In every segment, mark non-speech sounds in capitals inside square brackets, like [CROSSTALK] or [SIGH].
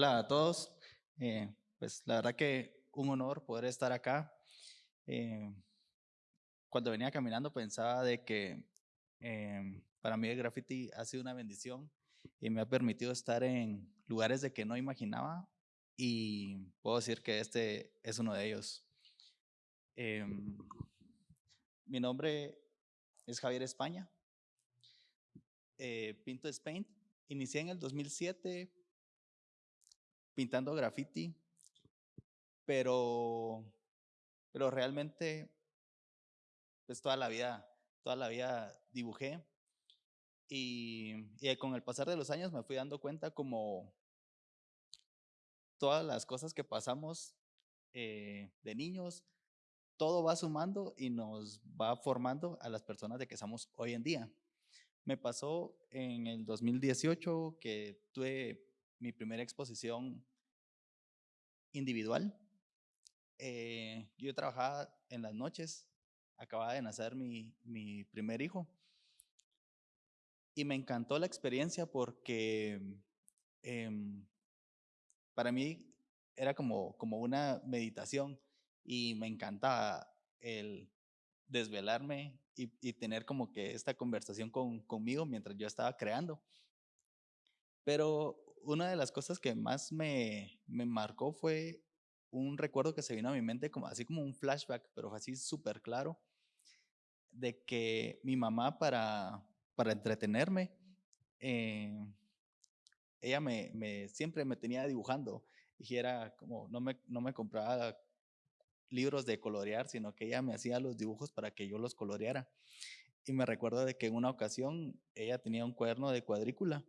Hola a todos. Eh, pues la verdad que un honor poder estar acá. Eh, cuando venía caminando pensaba de que em, para mí el graffiti ha sido una bendición y me ha permitido estar en lugares de que no imaginaba y puedo decir que este es uno de ellos. Em, mi nombre es Javier España. Eh, pinto Spain. Inicié en el 2007 pintando graffiti, pero, pero realmente pues toda la vida, toda la vida dibujé y, y con el pasar de los años me fui dando cuenta como todas las cosas que pasamos eh, de niños, todo va sumando y nos va formando a las personas de que somos hoy en día. Me pasó en el 2018 que tuve mi primera exposición individual. Eh, yo trabajaba en las noches, acababa de nacer mi, mi primer hijo y me encantó la experiencia porque em, para mí era como, como una meditación y me encantaba el desvelarme y, y tener como que esta conversación con, conmigo mientras yo estaba creando. Pero una de las cosas que más me, me marcó fue un recuerdo que se vino a mi mente, como, así como un flashback, pero así súper claro, de que mi mamá para, para entretenerme, eh, ella me, siempre me tenía dibujando y era como, no me, no me compraba libros de colorear, sino que ella me hacía los dibujos para que yo los coloreara. Y me recuerdo de que en una ocasión ella tenía un cuaderno de cuadrícula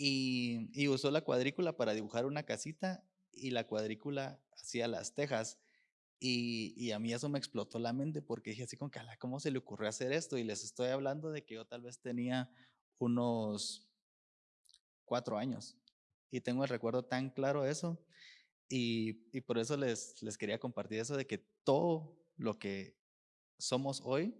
y, usó la cuadrícula para dibujar una casita y la cuadrícula hacía las tejas. Y, y, a mí eso me explotó la mente porque dije así con que, ¿cómo se le ocurrió hacer esto? Y les estoy hablando de que yo tal vez tenía unos cuatro años y tengo el recuerdo tan claro de eso. Y, y por eso les, les quería compartir eso de que todo lo que somos hoy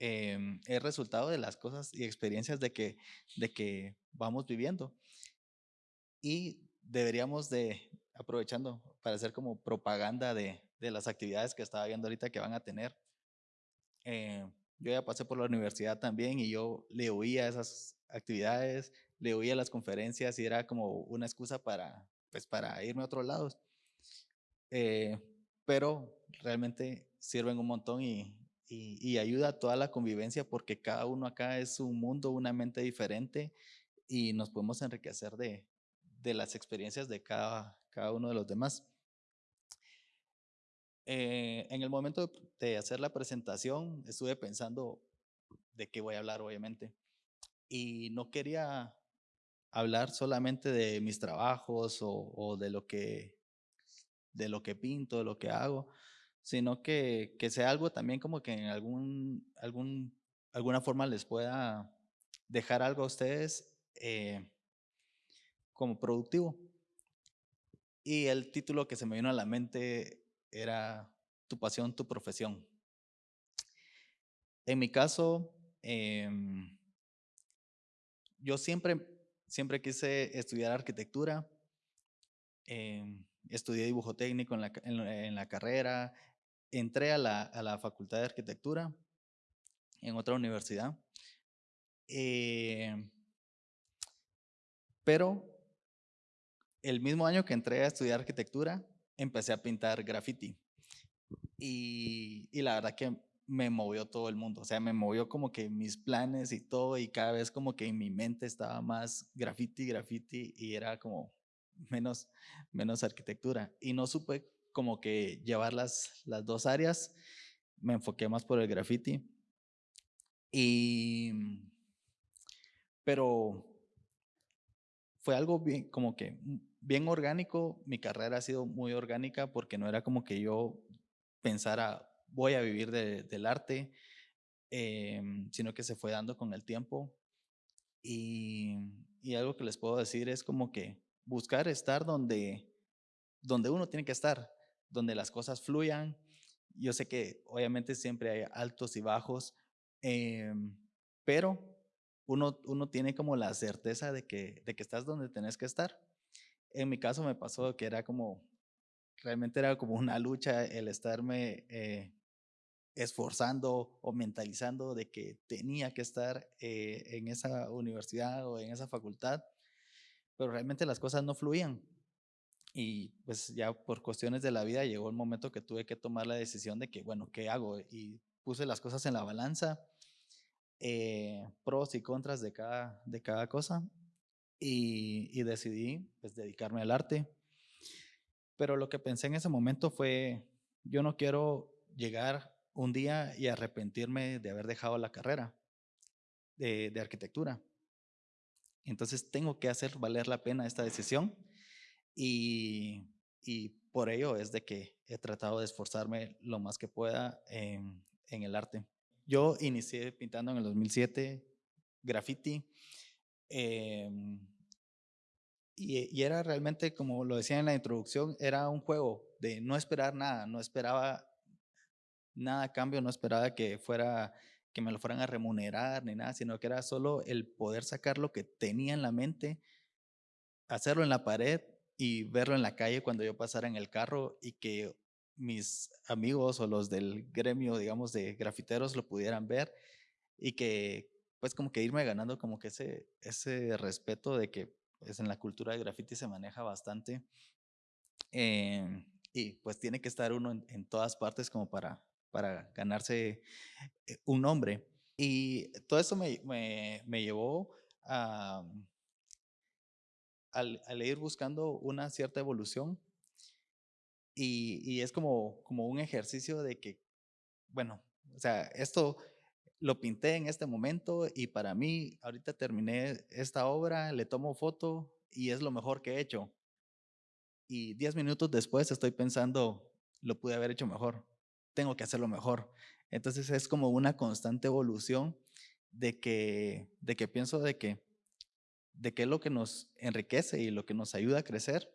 eh, es resultado de las cosas y experiencias de que, de que vamos viviendo. Y deberíamos de, aprovechando para hacer como propaganda de, de las actividades que estaba viendo ahorita que van a tener. Eh, yo ya pasé por la universidad también y yo le oía esas actividades, le oía las conferencias y era como una excusa para, pues, para irme a otros lados. Eh, pero realmente sirven un montón y, y, ayuda a toda la convivencia porque cada uno acá es un mundo, una mente diferente y nos podemos enriquecer de, de las experiencias de cada, cada uno de los demás. Eh, en el momento de hacer la presentación estuve pensando de qué voy a hablar, obviamente, y no quería hablar solamente de mis trabajos o, o de lo que de lo que pinto, de lo que hago, sino que, que sea algo también como que en algún, algún, alguna forma les pueda dejar algo a ustedes eh, como productivo. Y el título que se me vino a la mente era Tu pasión, tu profesión. En mi caso, eh, yo siempre, siempre quise estudiar arquitectura. Eh, estudié dibujo técnico en la, en la, carrera, entré a la, a la Facultad de Arquitectura en otra universidad. Eh, pero el mismo año que entré a estudiar arquitectura, empecé a pintar graffiti. Y, y, la verdad que me movió todo el mundo, o sea, me movió como que mis planes y todo, y cada vez como que en mi mente estaba más graffiti, graffiti, y era como menos, menos arquitectura. Y no supe como que llevar las, las dos áreas. Me enfoqué más por el graffiti. Y, pero fue algo bien, como que bien orgánico. Mi carrera ha sido muy orgánica porque no era como que yo pensara, voy a vivir de, del arte, eh, sino que se fue dando con el tiempo. Y, y, algo que les puedo decir es como que buscar estar donde, donde uno tiene que estar donde las cosas fluyan. Yo sé que obviamente siempre hay altos y bajos, eh, pero uno, uno tiene como la certeza de que, de que estás donde tenés que estar. En mi caso me pasó que era como, realmente era como una lucha el estarme eh, esforzando o mentalizando de que tenía que estar eh, en esa universidad o en esa facultad, pero realmente las cosas no fluían. Y pues ya por cuestiones de la vida llegó el momento que tuve que tomar la decisión de que, bueno, ¿qué hago? Y puse las cosas en la balanza, eh, pros y contras de cada, de cada cosa, y, y decidí pues dedicarme al arte. Pero lo que pensé en ese momento fue, yo no quiero llegar un día y arrepentirme de haber dejado la carrera de, arquitectura. Entonces tengo que hacer valer la pena esta decisión y, por ello es de que he tratado de esforzarme lo más que pueda en, el arte. Yo inicié pintando en el 2007 graffiti em, y, y, era realmente, como lo decía en la introducción, era un juego de no esperar nada, no esperaba nada a cambio, no esperaba que fuera que me lo fueran a remunerar ni nada, sino que era solo el poder sacar lo que tenía en la mente, hacerlo en la pared y verlo en la calle cuando yo pasara en el carro y que mis amigos o los del gremio, digamos, de grafiteros lo pudieran ver y que pues como que irme ganando como que ese, ese respeto de que pues en la cultura de graffiti se maneja bastante eh, y pues tiene que estar uno en todas partes como para para ganarse eh, un nombre. Y todo eso me, me, llevó a, al, ir buscando una cierta evolución. Y, es como, un ejercicio de que, bueno, o sea, esto lo pinté en este momento y para mí, ahorita terminé esta obra, le tomo foto y es lo mejor que he hecho. Y diez minutos después estoy pensando, lo pude haber hecho mejor tengo que hacerlo mejor. Entonces es como una constante evolución de que, de que pienso de que, de que es lo que nos enriquece y lo que nos ayuda a crecer.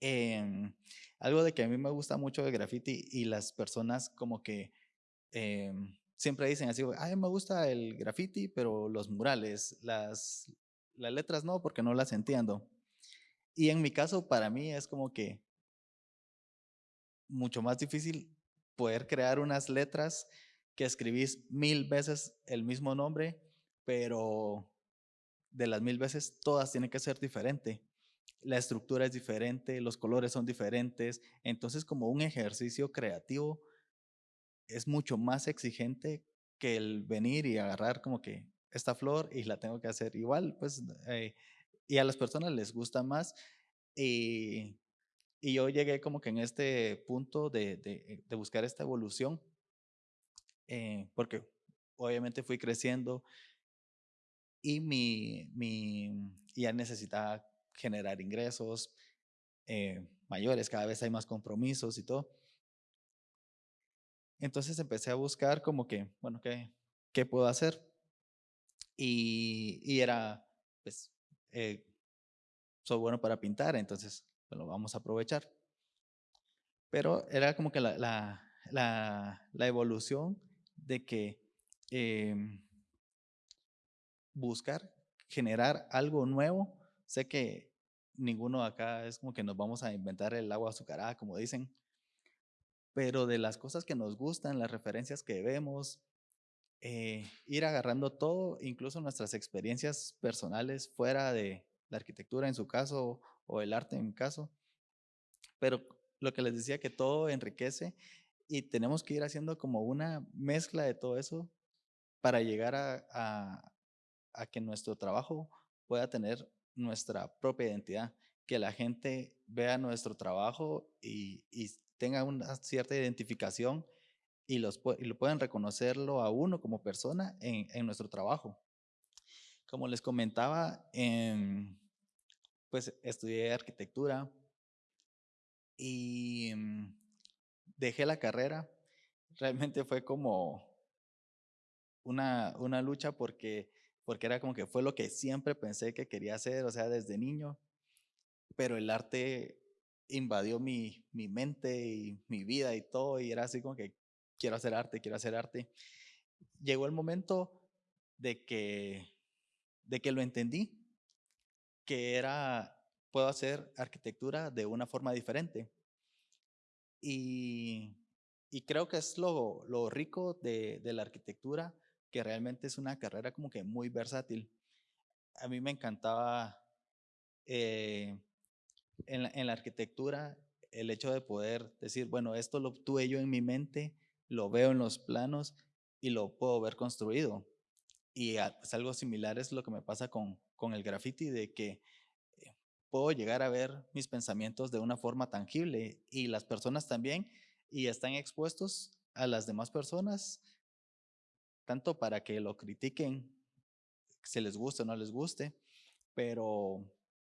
Em, algo de que a mí me gusta mucho el graffiti y las personas como que em, siempre dicen así, ay, me gusta el graffiti, pero los murales, las, las letras no, porque no las entiendo. Y en mi caso, para mí es como que mucho más difícil poder crear unas letras que escribís mil veces el mismo nombre, pero de las mil veces todas tienen que ser diferente. La estructura es diferente, los colores son diferentes, entonces como un ejercicio creativo es mucho más exigente que el venir y agarrar como que esta flor y la tengo que hacer igual, pues, eh, y a las personas les gusta más. Y y yo llegué como que en este punto de, de, de buscar esta evolución, eh, porque obviamente fui creciendo y mi, mi, ya necesitaba generar ingresos eh, mayores, cada vez hay más compromisos y todo. Entonces empecé a buscar como que, bueno, ¿qué, qué puedo hacer? Y, y era, pues, eh, soy bueno para pintar, entonces lo vamos a aprovechar. Pero era como que la, la, la, evolución de que em, buscar generar algo nuevo. Sé que ninguno acá es como que nos vamos a inventar el agua azucarada, como dicen, pero de las cosas que nos gustan, las referencias que vemos, eh, ir agarrando todo, incluso nuestras experiencias personales fuera de la arquitectura en su caso o el arte en mi caso. Pero lo que les decía, que todo enriquece y tenemos que ir haciendo como una mezcla de todo eso para llegar a, a, que nuestro trabajo pueda tener nuestra propia identidad, que la gente vea nuestro trabajo y, tenga una cierta identificación y, los, y lo puedan reconocerlo a uno como persona en, en nuestro trabajo. Como les comentaba, en, pues estudié arquitectura y mm, dejé la carrera. Realmente fue como una, una lucha porque, porque era como que fue lo que siempre pensé que quería hacer, o sea, desde niño. Pero el arte invadió mi, mi mente y mi vida y todo, y era así como que quiero hacer arte, quiero hacer arte. Llegó el momento de que, de que lo entendí, que era, puedo hacer arquitectura de una forma diferente. Y, y creo que es lo, lo rico de, de, la arquitectura, que realmente es una carrera como que muy versátil. A mí me encantaba eh, en, la, arquitectura el hecho de poder decir, bueno, esto lo tuve yo en mi mente, lo veo en los planos y lo puedo ver construido. Y pues, algo similar es lo que me pasa con, con el graffiti, de que eh, puedo llegar a ver mis pensamientos de una forma tangible y las personas también, y están expuestos a las demás personas, tanto para que lo critiquen, si les guste o no les guste, pero,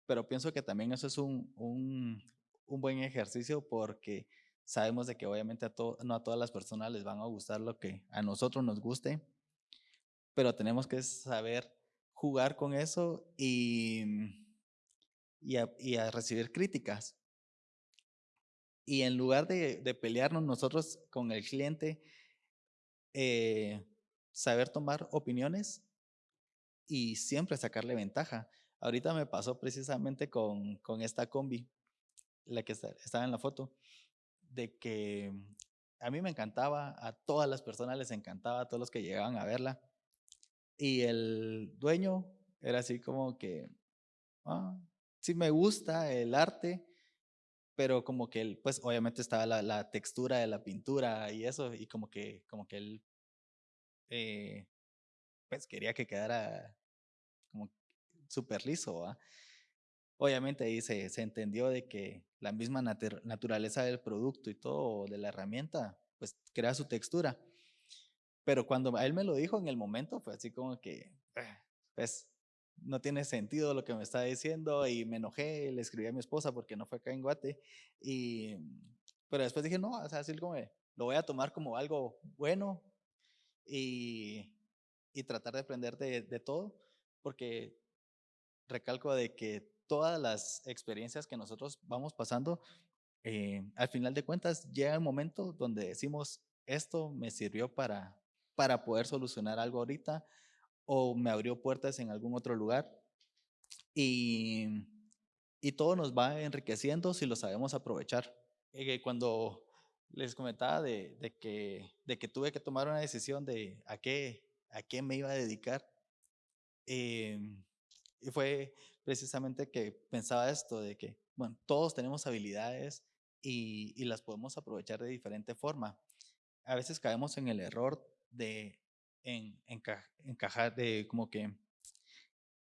pero pienso que también eso es un, un, buen ejercicio porque sabemos de que obviamente a no a todas las personas les van a gustar lo que a nosotros nos guste, pero tenemos que saber jugar con eso y, y, a, recibir críticas. Y en lugar de, de pelearnos nosotros con el cliente, eh, saber tomar opiniones y siempre sacarle ventaja. Ahorita me pasó precisamente con, con esta combi, la que estaba en la foto de que a mí me encantaba, a todas las personas les encantaba, a todos los que llegaban a verla. Y el dueño era así como que, ah, sí me gusta el arte, pero como que él, pues obviamente estaba la, la, textura de la pintura y eso, y como que, como que él, eh, pues quería que quedara como súper liso. Obviamente ahí se, se, entendió de que la misma naturaleza del producto y todo, de la herramienta, pues crea su textura. Pero cuando él me lo dijo en el momento, fue así como que, ah, pues, no tiene sentido lo que me está diciendo y me enojé, le escribí a mi esposa porque no fue acá en Guate. Y, pero después dije, no, o sea, así como lo voy a tomar como algo bueno y, tratar de aprender de, de todo, porque recalco de que todas las experiencias que nosotros vamos pasando, eh, al final de cuentas llega el momento donde decimos, esto me sirvió para, para poder solucionar algo ahorita o me abrió puertas en algún otro lugar. Y, y todo nos va enriqueciendo si lo sabemos aprovechar. Eh, cuando les comentaba de, que, tuve que tomar una decisión de a qué, a qué me iba a dedicar, eh, y fue precisamente que pensaba esto, de que, todos tenemos habilidades y, las podemos aprovechar de diferente forma. A veces caemos en el error de en, encajar, de como que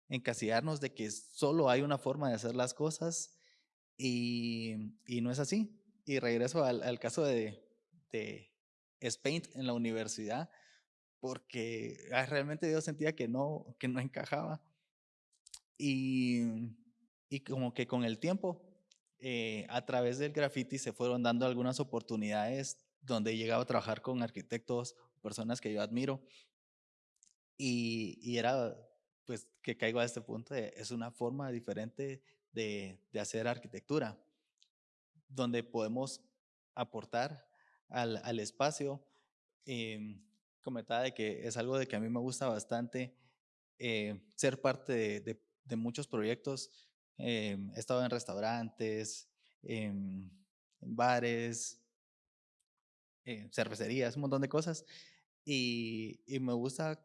encasillarnos de que solo hay una forma de hacer las cosas y no es así. Y regreso al, al caso de, de Spain en la universidad, porque ah, realmente yo sentía que no, que no encajaba. Y, y como que con el tiempo, eh, a través del graffiti se fueron dando algunas oportunidades donde he llegado a trabajar con arquitectos, personas que yo admiro. Y, y era, pues, que caigo a este punto, es una forma diferente de, de hacer arquitectura, donde podemos aportar al, al espacio. Eh, comentaba de que es algo de que a mí me gusta bastante eh, ser parte de, de, muchos proyectos. Eh, he estado en restaurantes, en, bares, en cervecerías, un montón de cosas. Y, y, me gusta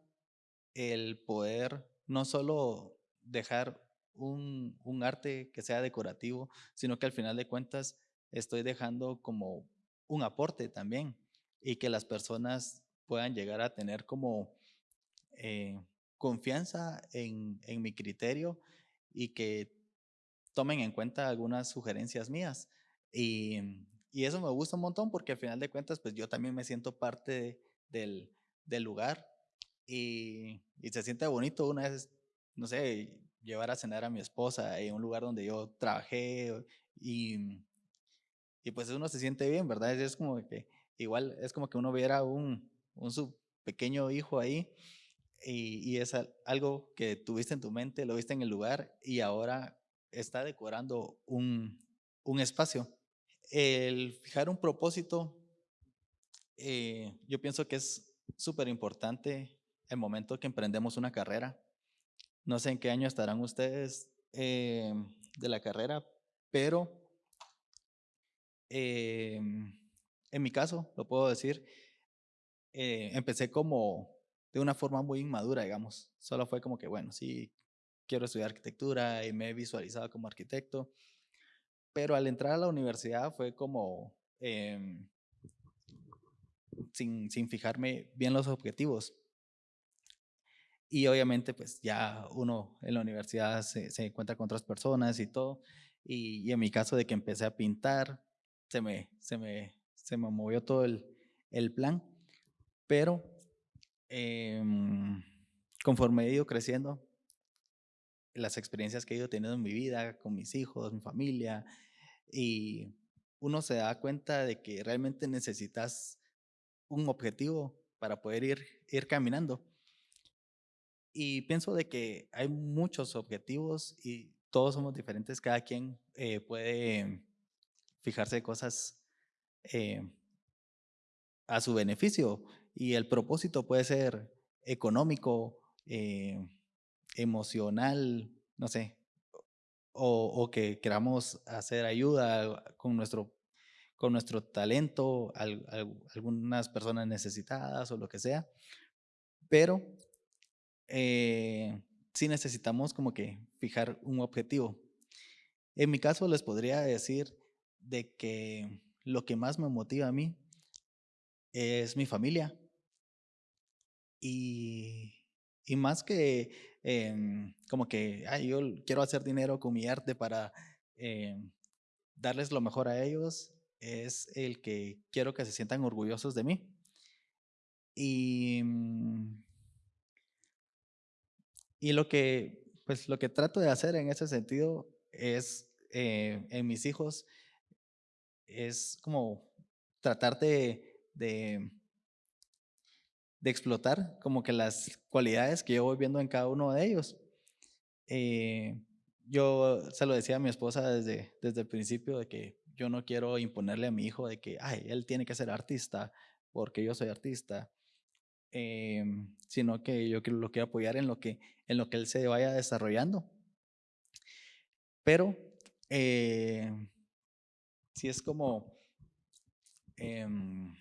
el poder no solo dejar un, un, arte que sea decorativo, sino que al final de cuentas estoy dejando como un aporte también y que las personas puedan llegar a tener como eh, confianza en, en mi criterio y que tomen en cuenta algunas sugerencias mías. Y, y, eso me gusta un montón porque al final de cuentas, pues yo también me siento parte del, del, lugar y, y, se siente bonito una vez, no sé, llevar a cenar a mi esposa en un lugar donde yo trabajé y, y pues uno se siente bien, ¿verdad? Es como que igual es como que uno viera un, un su pequeño hijo ahí y, es algo que tuviste en tu mente, lo viste en el lugar y ahora está decorando un, un espacio. El fijar un propósito, eh, yo pienso que es súper importante el momento que emprendemos una carrera. No sé en qué año estarán ustedes eh, de la carrera, pero eh, en mi caso, lo puedo decir, eh, empecé como de una forma muy inmadura, digamos. Solo fue como que, bueno, sí, quiero estudiar arquitectura y me he visualizado como arquitecto, pero al entrar a la universidad fue como em, sin, sin fijarme bien los objetivos. Y obviamente, pues ya uno en la universidad se, se encuentra con otras personas y todo. Y, y, en mi caso de que empecé a pintar, se me, se me, se me movió todo el, el plan. Pero eh, conforme he ido creciendo, las experiencias que he ido teniendo en mi vida, con mis hijos, mi familia, y uno se da cuenta de que realmente necesitas un objetivo para poder ir, ir caminando. Y pienso de que hay muchos objetivos y todos somos diferentes, cada quien eh, puede fijarse cosas eh, a su beneficio y el propósito puede ser económico, eh, emocional, no sé, o, que queramos hacer ayuda con nuestro, con nuestro talento, a, algunas personas necesitadas o lo que sea, pero eh, sí necesitamos como que fijar un objetivo. En mi caso les podría decir de que lo que más me motiva a mí es mi familia. Y, y más que eh, como que yo quiero hacer dinero con mi arte para eh, darles lo mejor a ellos, es el que quiero que se sientan orgullosos de mí. Y mm, y lo que, pues, lo que trato de hacer en ese sentido es, eh, en mis hijos, es como tratar de, de, explotar como que las cualidades que yo voy viendo en cada uno de ellos. Eh, yo se lo decía a mi esposa desde, desde el principio de que yo no quiero imponerle a mi hijo de que, ay, él tiene que ser artista porque yo soy artista. Em, sino que yo lo quiero apoyar en lo que, en lo que él se vaya desarrollando. Pero eh, si es como, em,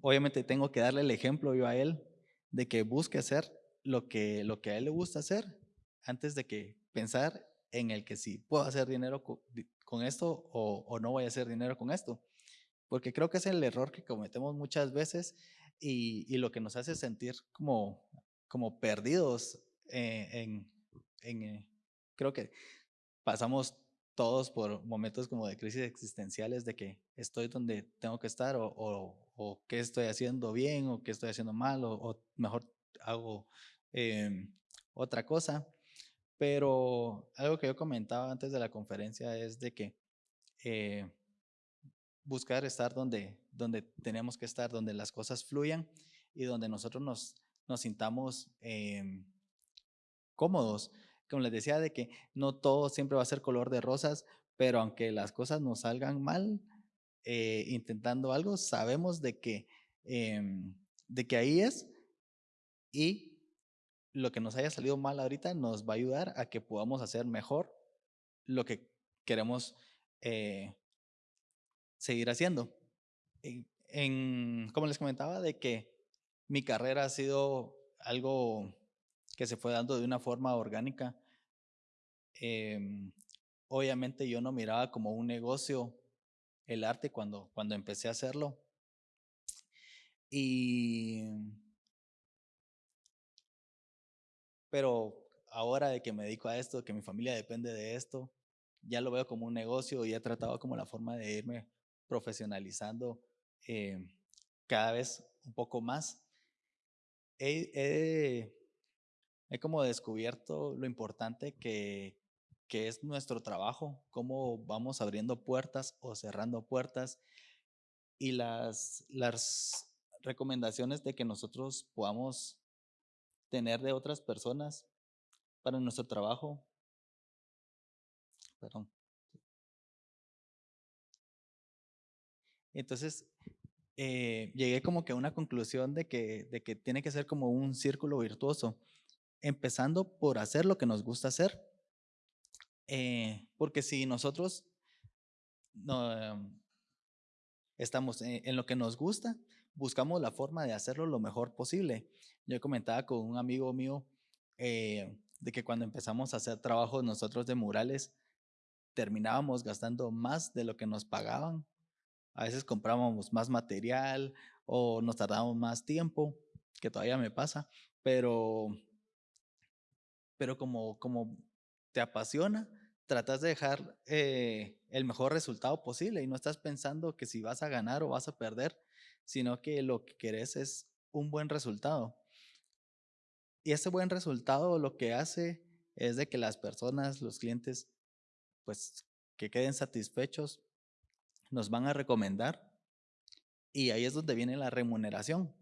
obviamente tengo que darle el ejemplo yo a él de que busque hacer lo que, lo que a él le gusta hacer antes de que pensar en el que si puedo hacer dinero con, esto o, o no voy a hacer dinero con esto. Porque creo que es el error que cometemos muchas veces y, y lo que nos hace sentir como, como perdidos eh, en, en eh, creo que pasamos todos por momentos como de crisis existenciales de que estoy donde tengo que estar o, o, qué estoy haciendo bien o qué estoy haciendo mal o, mejor hago eh, otra cosa. Pero algo que yo comentaba antes de la conferencia es de que eh, buscar estar donde, donde tenemos que estar, donde las cosas fluyan y donde nosotros nos, nos sintamos eh, cómodos. Como les decía, de que no todo siempre va a ser color de rosas, pero aunque las cosas nos salgan mal, eh, intentando algo, sabemos de que, eh, de que ahí es y lo que nos haya salido mal ahorita nos va a ayudar a que podamos hacer mejor lo que queremos eh, seguir haciendo. En, como les comentaba, de que mi carrera ha sido algo que se fue dando de una forma orgánica. Eh, obviamente yo no miraba como un negocio el arte cuando, cuando empecé a hacerlo. Y, pero ahora de que me dedico a esto, que mi familia depende de esto, ya lo veo como un negocio y he tratado como la forma de irme profesionalizando eh, cada vez un poco más. He, como descubierto lo importante que, que es nuestro trabajo, cómo vamos abriendo puertas o cerrando puertas y las, las recomendaciones de que nosotros podamos tener de otras personas para nuestro trabajo. Perdón. Entonces, eh, llegué como que a una conclusión de que, de que tiene que ser como un círculo virtuoso, empezando por hacer lo que nos gusta hacer. Eh, porque si nosotros no, em, estamos en, lo que nos gusta, buscamos la forma de hacerlo lo mejor posible. Yo comentaba con un amigo mío eh, de que cuando empezamos a hacer trabajos nosotros de murales, terminábamos gastando más de lo que nos pagaban a veces comprábamos más material o nos tardábamos más tiempo, que todavía me pasa, pero, pero como, como te apasiona, tratas de dejar eh, el mejor resultado posible y no estás pensando que si vas a ganar o vas a perder, sino que lo que querés es un buen resultado. Y ese buen resultado lo que hace es de que las personas, los clientes, pues que queden satisfechos nos van a recomendar y ahí es donde viene la remuneración.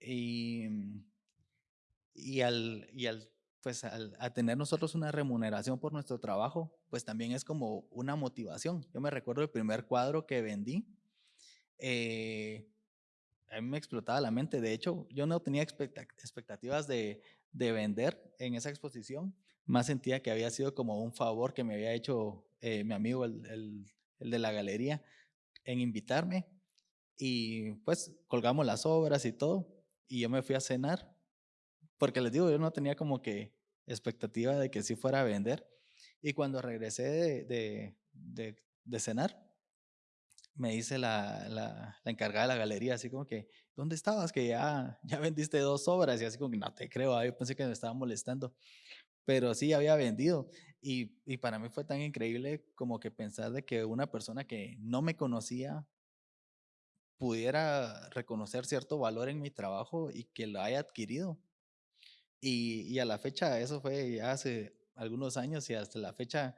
Y, y al, y al, pues al, tener nosotros una remuneración por nuestro trabajo, pues también es como una motivación. Yo me recuerdo el primer cuadro que vendí, eh, a mí me explotaba la mente. De hecho, yo no tenía expectativas de, de vender en esa exposición, más sentía que había sido como un favor que me había hecho eh, mi amigo, el de la galería, en invitarme y pues colgamos las obras y todo y yo me fui a cenar porque les digo, yo no tenía como que expectativa de que sí fuera a vender y cuando regresé de, de, de, cenar me dice la, la, la, encargada de la galería así como que, ¿dónde estabas? Que ya, ya vendiste dos obras y así como que no te creo, yo pensé que me estaba molestando pero sí había vendido. Y, y, para mí fue tan increíble como que pensar de que una persona que no me conocía pudiera reconocer cierto valor en mi trabajo y que lo haya adquirido. Y, y a la fecha, eso fue ya hace algunos años y hasta la fecha,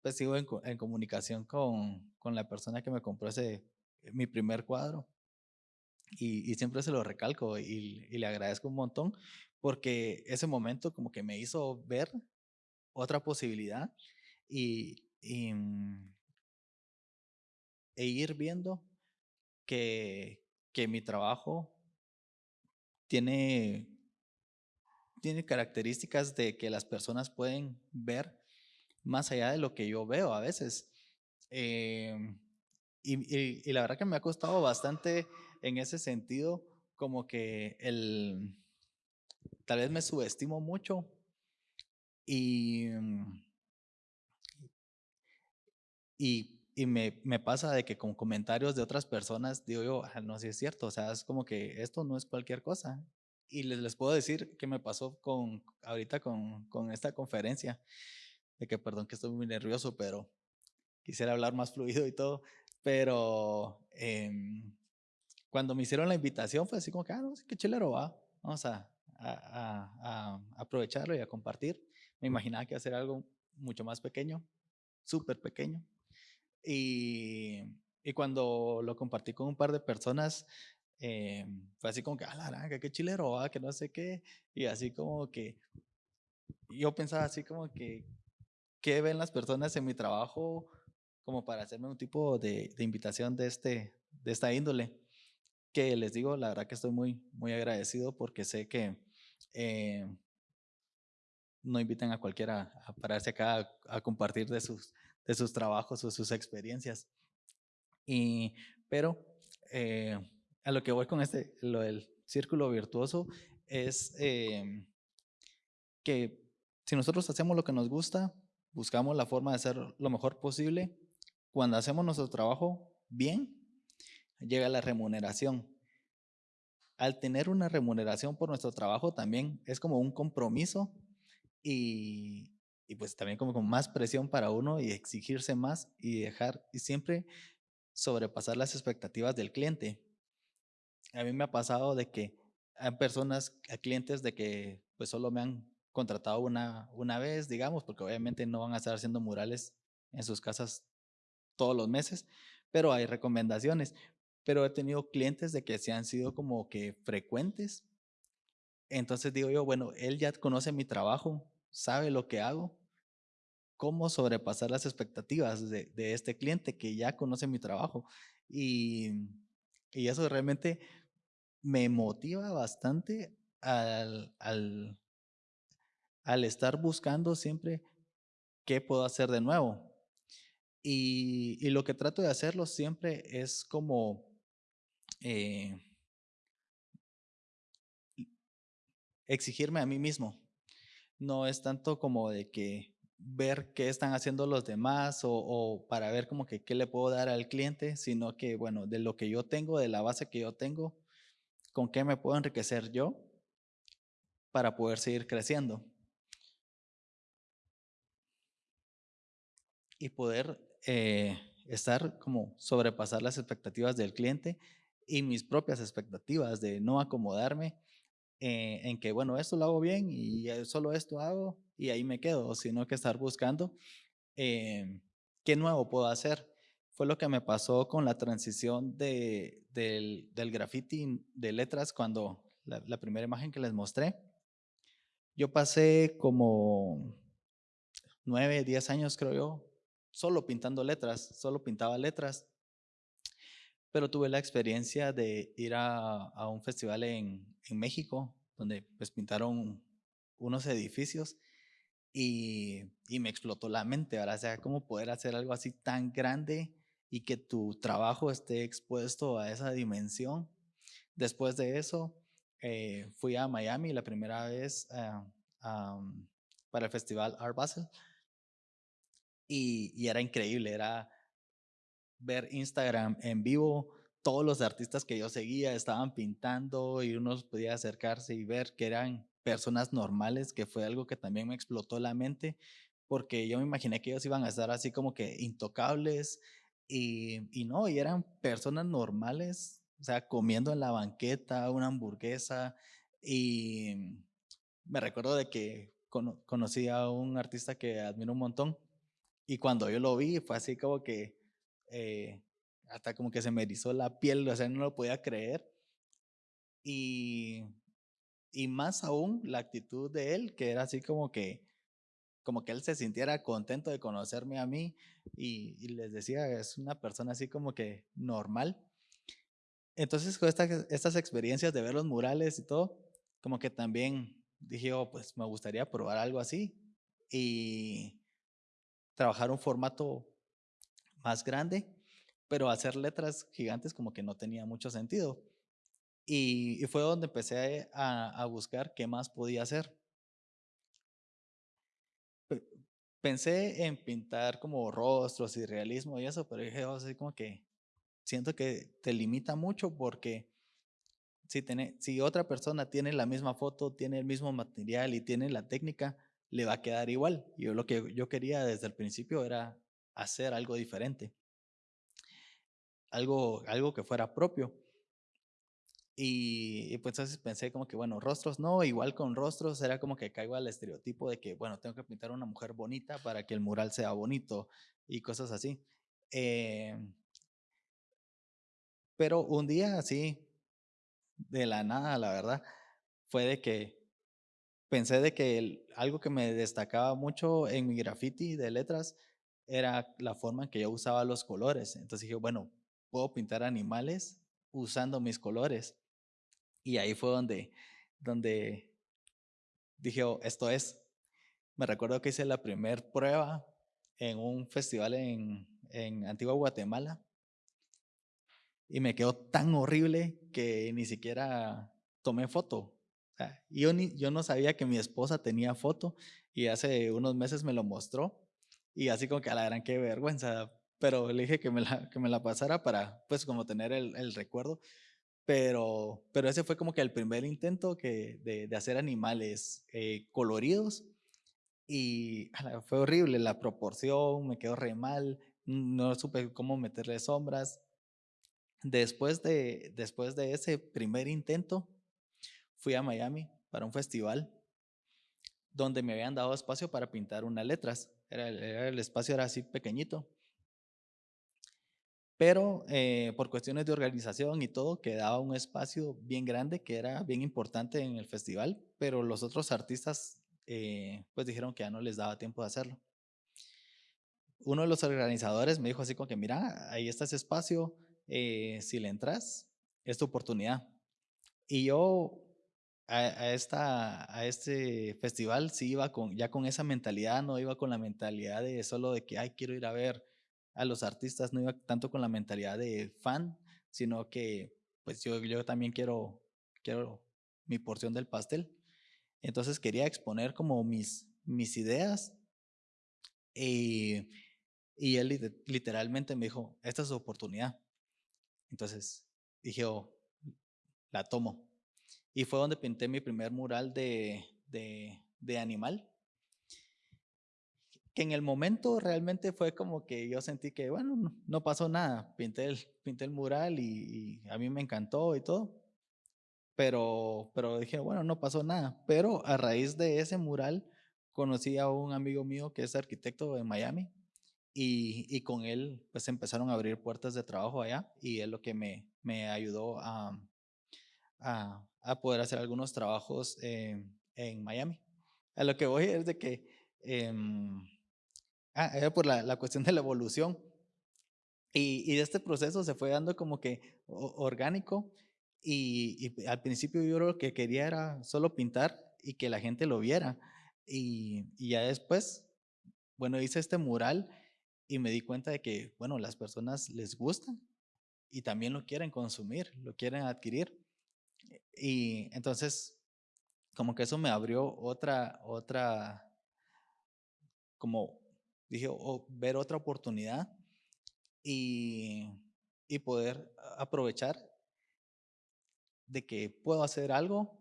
pues sigo en, en comunicación con, con, la persona que me compró ese, mi primer cuadro. Y, y siempre se lo recalco y, y le agradezco un montón porque ese momento como que me hizo ver otra posibilidad y, mm, e ir viendo que, que mi trabajo tiene, tiene características de que las personas pueden ver más allá de lo que yo veo a veces. Em, y, la verdad que me ha costado bastante en ese sentido, como que el, tal vez me subestimo mucho y, mm, y, me, pasa de que con comentarios de otras personas digo yo, ah, no, si es cierto, o sea, es como que esto no es cualquier cosa. Y les, les puedo decir que me pasó con ahorita con, con esta conferencia, de que perdón que estoy muy nervioso, pero quisiera hablar más fluido y todo, pero eh, cuando me hicieron la invitación fue así como que, ah, no, qué chilero va, vamos a, a, aprovecharlo y a compartir. Me imaginaba que a ser algo mucho más pequeño, súper pequeño. Y, y, cuando lo compartí con un par de personas, eh, fue así como que, ah, la naranja, qué chilero, ah, que no sé qué. Y así como que, yo pensaba así como que, ¿qué ven las personas en mi trabajo como para hacerme un tipo de, de invitación de, este, de esta índole? Que les digo, la verdad que estoy muy, muy agradecido porque sé que eh, no inviten a cualquiera a pararse acá a, compartir de sus, de sus trabajos o sus experiencias. Y, pero eh, a lo que voy con este, lo del círculo virtuoso, es eh, que si nosotros hacemos lo que nos gusta, buscamos la forma de hacer lo mejor posible, cuando hacemos nuestro trabajo bien, llega la remuneración al tener una remuneración por nuestro trabajo también es como un compromiso y, y pues también como con más presión para uno y exigirse más y dejar y siempre sobrepasar las expectativas del cliente. A mí me ha pasado de que hay personas, hay clientes de que pues solo me han contratado una, una vez, digamos, porque obviamente no van a estar haciendo murales en sus casas todos los meses, pero hay recomendaciones pero he tenido clientes de que se han sido como que frecuentes. Entonces digo yo, bueno, él ya conoce mi trabajo, sabe lo que hago, cómo sobrepasar las expectativas de, de este cliente que ya conoce mi trabajo. Y, Y eso realmente me motiva bastante al, al, al estar buscando siempre qué puedo hacer de nuevo. Y, y lo que trato de hacerlo siempre es como eh, exigirme a mí mismo. No es tanto como de que ver qué están haciendo los demás o, para ver como que qué le puedo dar al cliente, sino que, bueno, de lo que yo tengo, de la base que yo tengo, con qué me puedo enriquecer yo para poder seguir creciendo. Y poder eh, estar como sobrepasar las expectativas del cliente y mis propias expectativas de no acomodarme eh, en que, bueno, esto lo hago bien y solo esto hago y ahí me quedo, sino que estar buscando eh, qué nuevo puedo hacer. Fue lo que me pasó con la transición de, del, del graffiti de letras cuando la, primera imagen que les mostré. Yo pasé como nueve, diez años, creo yo, solo pintando letras, solo pintaba letras. Pero tuve la experiencia de ir a, a un festival en, en, México, donde pues pintaron unos edificios y, y me explotó la mente, ¿verdad? O sea, cómo poder hacer algo así tan grande y que tu trabajo esté expuesto a esa dimensión. Después de eso, eh, fui a Miami la primera vez um, para el festival Art Basel y, y era increíble, era ver Instagram en vivo, todos los artistas que yo seguía estaban pintando y uno podía acercarse y ver que eran personas normales, que fue algo que también me explotó la mente, porque yo me imaginé que ellos iban a estar así como que intocables y, y no, y eran personas normales, o sea, comiendo en la banqueta una hamburguesa y me recuerdo de que conocí a un artista que admiro un montón y cuando yo lo vi, fue así como que, eh, hasta como que se me erizó la piel, o sea, no lo podía creer. Y, y más aún la actitud de él, que era así como que, como que él se sintiera contento de conocerme a mí y, les decía, es una persona así como que normal. Entonces, con estas, estas experiencias de ver los murales y todo, como que también dije, oh, pues me gustaría probar algo así. Y, trabajar un formato más grande, pero hacer letras gigantes como que no tenía mucho sentido. Y, fue donde empecé a, a, buscar qué más podía hacer. Pensé en pintar como rostros y realismo y eso, pero dije, oh, así como que siento que te limita mucho porque si, tiene, si otra persona tiene la misma foto, tiene el mismo material y tiene la técnica, le va a quedar igual. Yo lo que yo quería desde el principio era hacer algo diferente, algo, algo que fuera propio. Y, y, pues entonces pensé como que, bueno, rostros no, igual con rostros era como que caigo al estereotipo de que, bueno, tengo que pintar una mujer bonita para que el mural sea bonito y cosas así. Eh, pero un día así, de la nada, la verdad, fue de que pensé de que el, algo que me destacaba mucho en mi graffiti de letras era la forma en que yo usaba los colores. Entonces dije, bueno, puedo pintar animales usando mis colores. Y ahí fue donde, donde dije, oh, esto es. Me recuerdo que hice la primera prueba en un festival en, en Antigua Guatemala y me quedó tan horrible que ni siquiera tomé foto. Yo, ni, yo no sabía que mi esposa tenía foto y hace unos meses me lo mostró y así como que a la gran qué vergüenza, pero le dije que me la, que me la pasara para pues como tener el, el recuerdo, pero, pero ese fue como que el primer intento que, de, hacer animales eh, coloridos y fue horrible la proporción, me quedó re mal, no supe cómo meterle sombras. Después de, después de ese primer intento, fui a Miami para un festival donde me habían dado espacio para pintar unas letras. Era, era el espacio era así pequeñito. Pero eh, por cuestiones de organización y todo, quedaba un espacio bien grande que era bien importante en el festival, pero los otros artistas eh, pues dijeron que ya no les daba tiempo de hacerlo. Uno de los organizadores me dijo así como que, mira, ahí está ese espacio, eh, si le entras, esta oportunidad. Y yo a, esta, a este festival sí iba con, ya con esa mentalidad, no iba con la mentalidad de solo de que, ay, quiero ir a ver a los artistas, no iba tanto con la mentalidad de fan, sino que pues yo, yo también quiero, quiero mi porción del pastel. Entonces quería exponer como mis, mis ideas y, y él literalmente me dijo, esta es su oportunidad. Entonces dije, oh, la tomo. Y fue donde pinté mi primer mural de, de, animal. Que en el momento realmente fue como que yo sentí que, bueno, no, pasó nada. Pinté el, pinté el mural y, a mí me encantó y todo. Pero, pero dije, bueno, no pasó nada. Pero a raíz de ese mural conocí a un amigo mío que es arquitecto en Miami y, y, con él pues empezaron a abrir puertas de trabajo allá y es lo que me, me ayudó a, a, a poder hacer algunos trabajos en Miami. A lo que voy es de que, em, ah, era por la, la, cuestión de la evolución. Y, y, este proceso se fue dando como que orgánico y, y, al principio yo lo que quería era solo pintar y que la gente lo viera. Y, y ya después, bueno, hice este mural y me di cuenta de que, bueno, las personas les gusta y también lo quieren consumir, lo quieren adquirir. Y entonces, como que eso me abrió otra, otra, como dije, ver otra oportunidad y, y poder aprovechar de que puedo hacer algo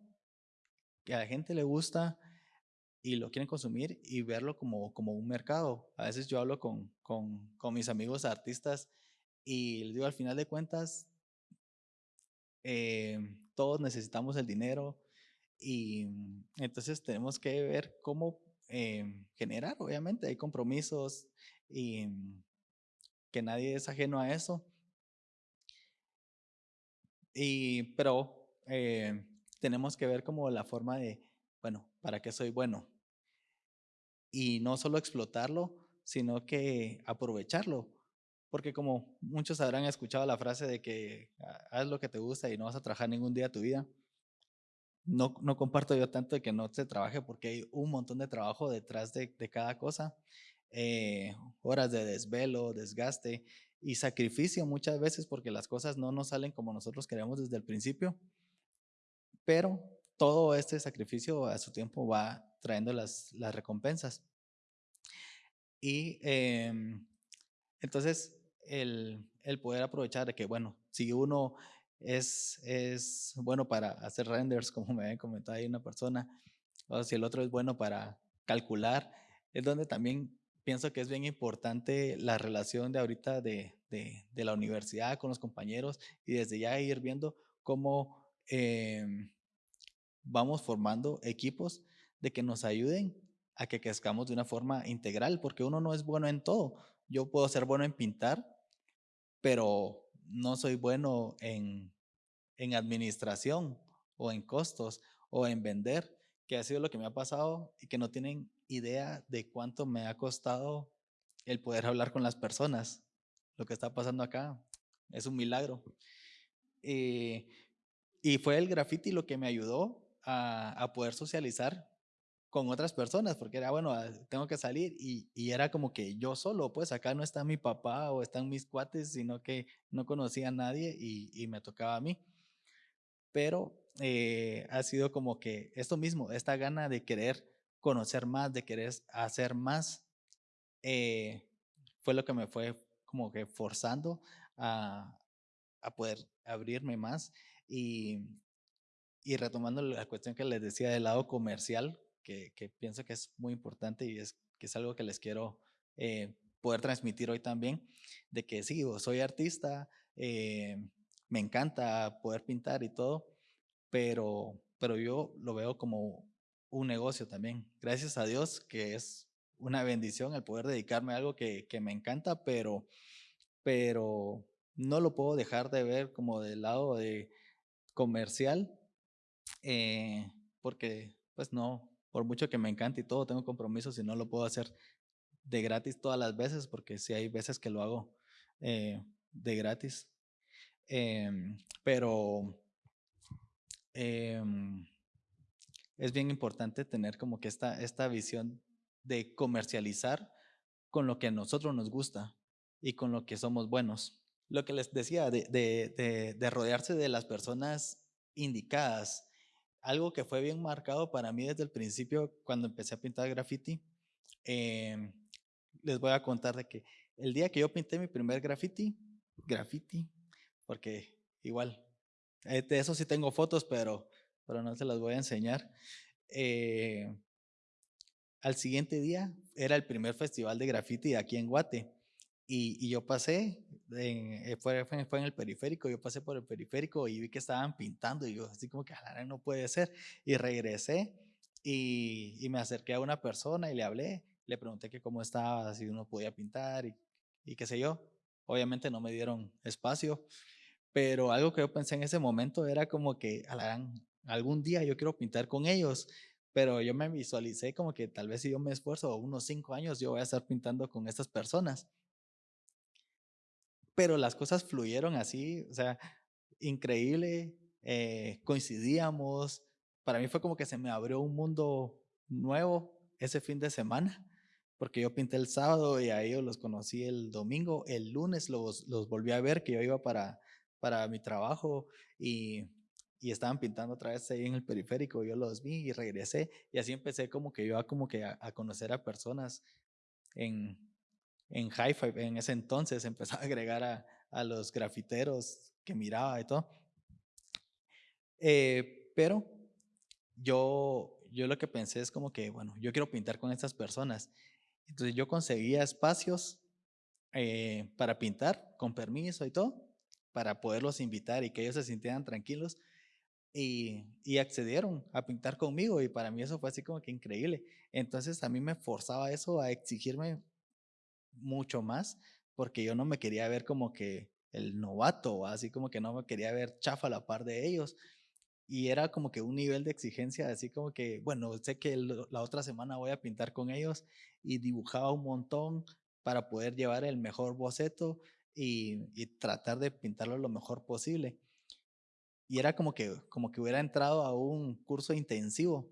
que a la gente le gusta y lo quieren consumir y verlo como, como un mercado. A veces yo hablo con, con, con mis amigos artistas y les digo, al final de cuentas, eh, todos necesitamos el dinero y mm, entonces tenemos que ver cómo eh, generar, obviamente, hay compromisos y mm, que nadie es ajeno a eso. Y, pero eh, tenemos que ver como la forma de, bueno, ¿para qué soy bueno? Y no solo explotarlo, sino que aprovecharlo. Porque como muchos habrán escuchado la frase de que ah, haz lo que te gusta y no vas a trabajar ningún día de tu vida, no, no comparto yo tanto de que no se trabaje porque hay un montón de trabajo detrás de, de cada cosa. Eh, horas de desvelo, desgaste y sacrificio muchas veces porque las cosas no nos salen como nosotros queremos desde el principio. Pero todo este sacrificio a su tiempo va trayendo las, las recompensas. Y em, entonces el, el, poder aprovechar de que, bueno, si uno es, es bueno para hacer renders, como me había comentado ahí una persona, o si el otro es bueno para calcular, es donde también pienso que es bien importante la relación de ahorita de, de, la universidad con los compañeros y desde ya ir viendo cómo eh, vamos formando equipos de que nos ayuden a que crezcamos de una forma integral, porque uno no es bueno en todo. Yo puedo ser bueno en pintar, pero no soy bueno en, en administración o en costos o en vender, que ha sido lo que me ha pasado y que no tienen idea de cuánto me ha costado el poder hablar con las personas. Lo que está pasando acá es un milagro. Eh, y fue el graffiti lo que me ayudó a, a poder socializar con otras personas, porque era, bueno, ah, tengo que salir y, y, era como que yo solo, pues acá no está mi papá o están mis cuates, sino que no conocía a nadie y, y me tocaba a mí. Pero eh, ha sido como que esto mismo, esta gana de querer conocer más, de querer hacer más, eh, fue lo que me fue como que forzando a, a poder abrirme más y, y retomando la cuestión que les decía del lado comercial, que, pienso que es muy importante y es que es algo que les quiero eh, poder transmitir hoy también, de que sí, soy artista, eh, me encanta poder pintar y todo, pero, pero yo lo veo como un negocio también. Gracias a Dios que es una bendición el poder dedicarme a algo que, que me encanta, pero, pero no lo puedo dejar de ver como del lado de comercial, eh, porque pues no, por mucho que me encante y todo, tengo compromisos y no lo puedo hacer de gratis todas las veces, porque sí hay veces que lo hago eh, de gratis. Em, pero em, es bien importante tener como que esta, esta visión de comercializar con lo que a nosotros nos gusta y con lo que somos buenos. Lo que les decía, de, de, de, rodearse de las personas indicadas, algo que fue bien marcado para mí desde el principio cuando empecé a pintar graffiti. Em, les voy a contar de que el día que yo pinté mi primer graffiti, graffiti, porque igual, eh, de eso sí tengo fotos, pero, pero no se las voy a enseñar. Eh, al siguiente día era el primer festival de graffiti aquí en Guate. Y, yo pasé, eh, fue, fue, en el periférico, yo pasé por el periférico y vi que estaban pintando y yo así como que no puede ser. Y regresé y, y, me acerqué a una persona y le hablé, le pregunté que cómo estaba, si uno podía pintar y, y qué sé yo. Obviamente no me dieron espacio, pero algo que yo pensé en ese momento era como que algún día yo quiero pintar con ellos, pero yo me visualicé como que tal vez si yo me esfuerzo unos cinco años yo voy a estar pintando con estas personas. Pero las cosas fluyeron así, o sea, increíble, eh, coincidíamos, para mí fue como que se me abrió un mundo nuevo ese fin de semana porque yo pinté el sábado y a ellos los conocí el domingo, el lunes los, los volví a ver, que yo iba para, para mi trabajo y, y, estaban pintando otra vez ahí en el periférico, yo los vi y regresé y así empecé como que yo a, como que a, conocer a personas en, en Hi-Fi, en ese entonces empecé a agregar a, a los grafiteros que miraba y todo. Eh, pero yo, yo lo que pensé es como que, bueno, yo quiero pintar con estas personas entonces yo conseguía espacios eh, para pintar con permiso y todo, para poderlos invitar y que ellos se sintieran tranquilos. Y, y, accedieron a pintar conmigo y para mí eso fue así como que increíble. Entonces a mí me forzaba eso a exigirme mucho más porque yo no me quería ver como que el novato, así como que no me quería ver chafa a la par de ellos, y era como que un nivel de exigencia, así como que, bueno, sé que la otra semana voy a pintar con ellos y dibujaba un montón para poder llevar el mejor boceto y, y tratar de pintarlo lo mejor posible. Y era como que, como que hubiera entrado a un curso intensivo.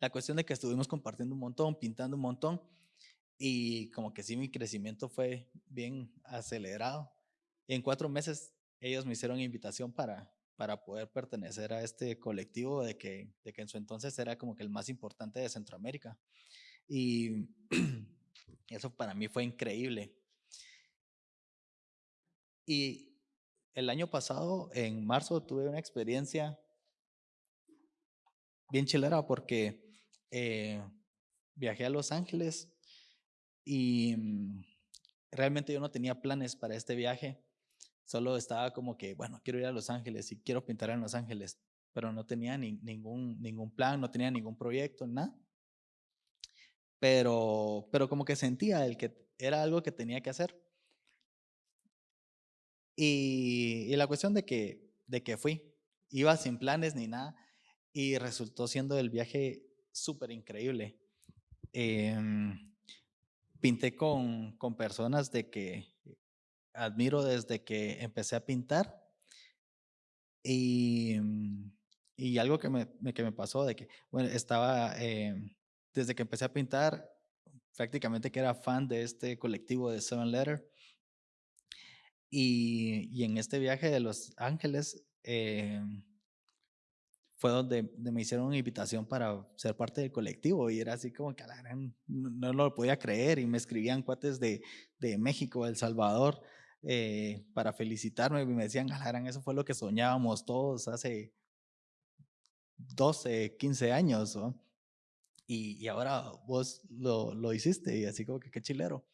La cuestión de que estuvimos compartiendo un montón, pintando un montón, y como que sí, mi crecimiento fue bien acelerado. En cuatro meses ellos me hicieron invitación para, para poder pertenecer a este colectivo de que, de que en su entonces era como que el más importante de Centroamérica. Y [CLEARS THROAT] eso para mí fue increíble. Y el año pasado, en marzo, tuve una experiencia bien chilera porque eh, viajé a Los Ángeles y mm, realmente yo no tenía planes para este viaje. Solo estaba como que, bueno, quiero ir a Los Ángeles y quiero pintar en Los Ángeles, pero no tenía ni, ningún, ningún plan, no tenía ningún proyecto, nada. Pero, pero como que sentía el que era algo que tenía que hacer. Y, la cuestión de que, de que fui, iba sin planes ni nada, y resultó siendo el viaje súper increíble. Em, pinté con, con personas de que admiro desde que empecé a pintar. Y, mm, y algo que me, que me pasó de que, bueno, estaba, eh, desde que empecé a pintar, prácticamente que era fan de este colectivo de Seven Letter. Y, y en este viaje de Los Ángeles eh, fue donde, me hicieron una invitación para ser parte del colectivo y era así como que no, no, lo podía creer y me escribían cuates de, de México, El Salvador, eh, para felicitarme y me decían, Galaran, eso fue lo que soñábamos todos hace 12, 15 años, y, y, ahora vos lo, lo, hiciste y así como que qué chilero.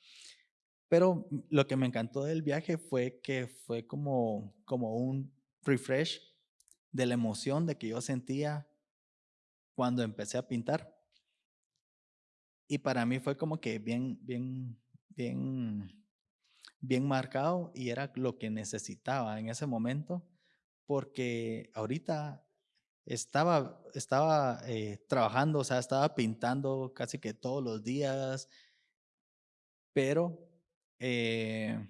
Pero lo que me encantó del viaje fue que fue como, como un refresh de la emoción de que yo sentía cuando empecé a pintar. Y para mí fue como que bien, bien, bien bien marcado y era lo que necesitaba en ese momento, porque ahorita estaba, estaba eh, trabajando, o sea, estaba pintando casi que todos los días, pero eh,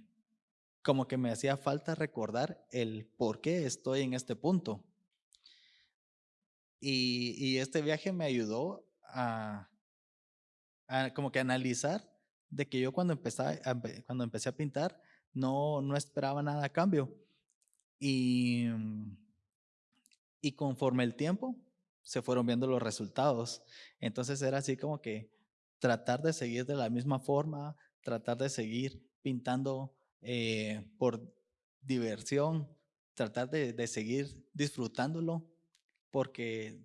como que me hacía falta recordar el por qué estoy en este punto. Y, este viaje me ayudó a, como que analizar de que yo cuando, empecé, cuando empecé a pintar no, no esperaba nada a cambio. Y, y conforme el tiempo se fueron viendo los resultados. Entonces era así como que tratar de seguir de la misma forma, tratar de seguir pintando eh, por diversión, tratar de, seguir disfrutándolo, porque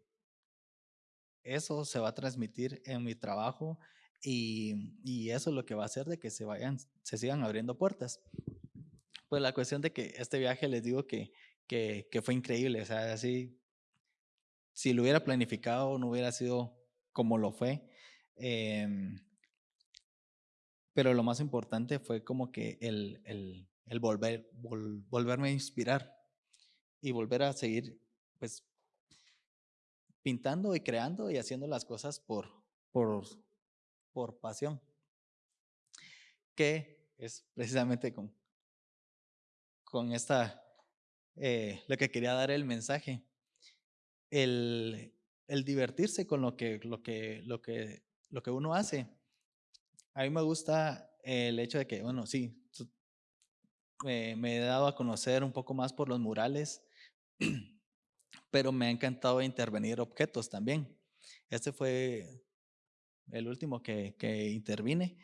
eso se va a transmitir en mi trabajo y, eso es lo que va a hacer de que se vayan, se sigan abriendo puertas. Pues la cuestión de que este viaje les digo que, que, fue increíble, o sea, así, si lo hubiera planificado no hubiera sido como lo fue. Em, pero lo más importante fue como que el, el, volver, volverme a inspirar y volver a seguir, pues, pintando y creando y haciendo las cosas por, por, por pasión. Que es precisamente con, con esta, eh, lo que quería dar el mensaje. El, el divertirse con lo que, lo que, lo que, lo que uno hace a mí me gusta el hecho de que, bueno, sí, me he dado a conocer un poco más por los murales, [CLEARS THROAT] pero me ha encantado intervenir objetos también. Este fue el último que, que intervine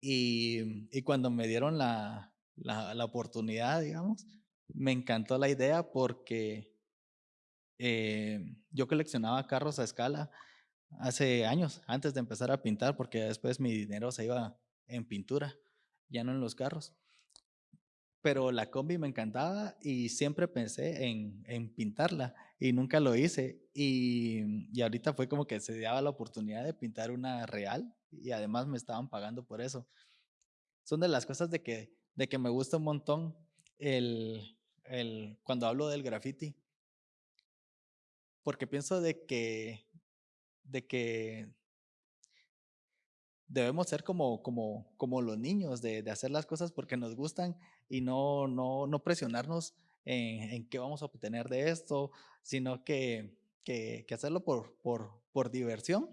y, y, cuando me dieron la, la, la, oportunidad, digamos, me encantó la idea porque eh, yo coleccionaba carros a escala hace años, antes de empezar a pintar, porque después mi dinero se iba en pintura, ya no en los carros. Pero la combi me encantaba y siempre pensé en, en pintarla y nunca lo hice. Y, y, ahorita fue como que se daba la oportunidad de pintar una real y además me estaban pagando por eso. Son de las cosas de que, de que me gusta un montón el, el, cuando hablo del graffiti. Porque pienso de que de que debemos ser como, como, como los niños, de, de, hacer las cosas porque nos gustan y no, no, no presionarnos en, en, qué vamos a obtener de esto, sino que, que, hacerlo por, por, por, diversión.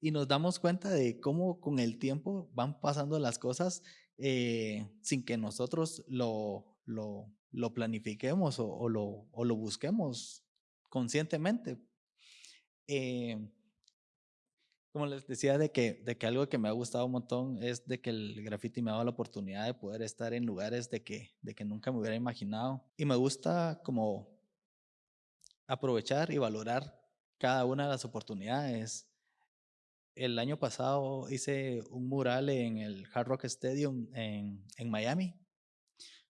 Y nos damos cuenta de cómo con el tiempo van pasando las cosas eh, sin que nosotros lo, lo, lo planifiquemos o, lo, o lo busquemos conscientemente. Eh, como les decía, de que, de que algo que me ha gustado un montón es de que el graffiti me ha dado la oportunidad de poder estar en lugares de que, de que nunca me hubiera imaginado. Y me gusta como aprovechar y valorar cada una de las oportunidades. El año pasado hice un mural en el Hard Rock Stadium en, en Miami.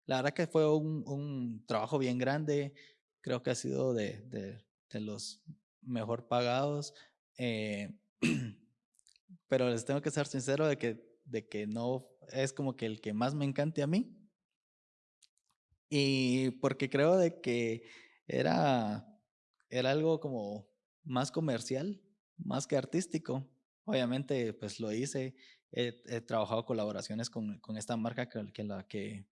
La verdad que fue un, un, trabajo bien grande. Creo que ha sido de, de, de los mejor pagados. Eh, [CLEARS THROAT] pero les tengo que ser sincero de que, de que no es como que el que más me encante a mí. Y porque creo de que era, era algo como más comercial, más que artístico. Obviamente, pues lo hice. He, trabajado colaboraciones con, con, esta marca que, que, la, que,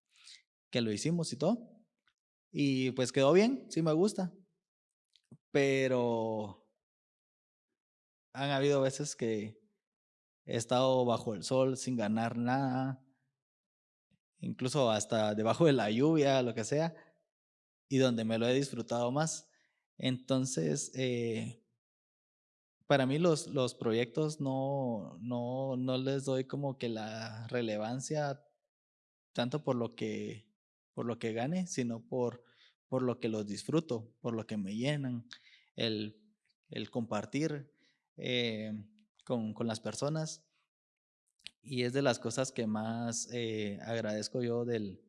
que lo hicimos y todo. Y pues quedó bien, sí me gusta pero han habido veces que he estado bajo el sol sin ganar nada, incluso hasta debajo de la lluvia, lo que sea, y donde me lo he disfrutado más. Entonces, eh, para mí los, los proyectos no, no, no les doy como que la relevancia tanto por lo que, por lo que gane, sino por por lo que los disfruto, por lo que me llenan, el, el compartir eh, con, con, las personas. Y es de las cosas que más eh, agradezco yo del,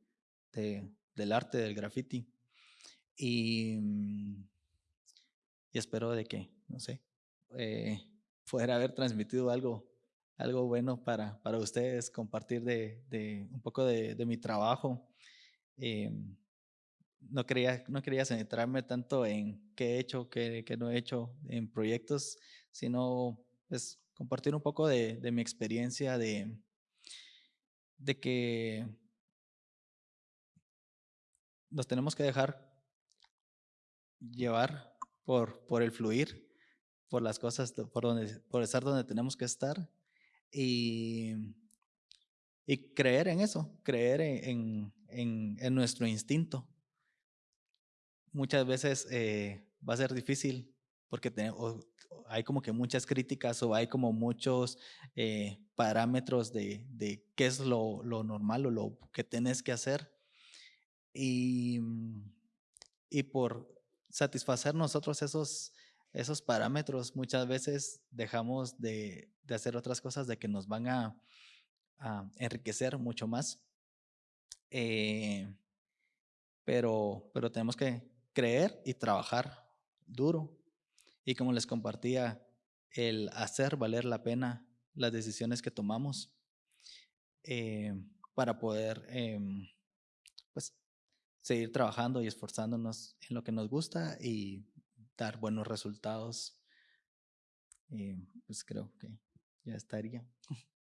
del arte, del graffiti. Y, mm, y, espero de que, no sé, eh, poder haber transmitido algo, algo bueno para, para ustedes, compartir de, de un poco de, mi trabajo. Eh, no quería, no quería centrarme tanto en qué he hecho, qué, no he hecho en proyectos, sino pues, compartir un poco de, mi experiencia de, de que nos tenemos que dejar llevar por, por el fluir, por las cosas, por, donde, por estar donde tenemos que estar y, y creer en eso, creer en, en nuestro instinto. Muchas veces eh, va a ser difícil porque hay como que muchas críticas o hay como muchos eh, parámetros de, de, qué es lo, lo, normal o lo que tenés que hacer. Y, y por satisfacer nosotros esos, esos parámetros, muchas veces dejamos de, de hacer otras cosas de que nos van a, a enriquecer mucho más. Eh, pero, pero tenemos que creer y trabajar duro. Y como les compartía, el hacer valer la pena las decisiones que tomamos eh, para poder em, pues, seguir trabajando y esforzándonos en lo que nos gusta y dar buenos resultados. Eh, pues creo que ya estaría. [LAUGHS]